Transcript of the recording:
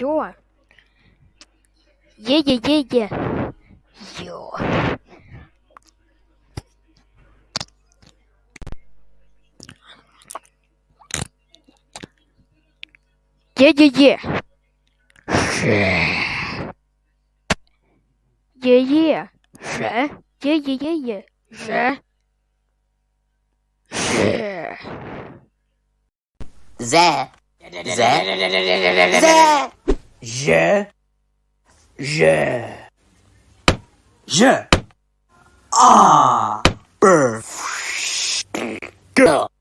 Йо. Е-е-е-е. Вот. Е-е-е. Е-е. Же. Е-е-е-е. Же. Же. Зе. Зе. Зе. Же. Же. je, ah, bird, girl.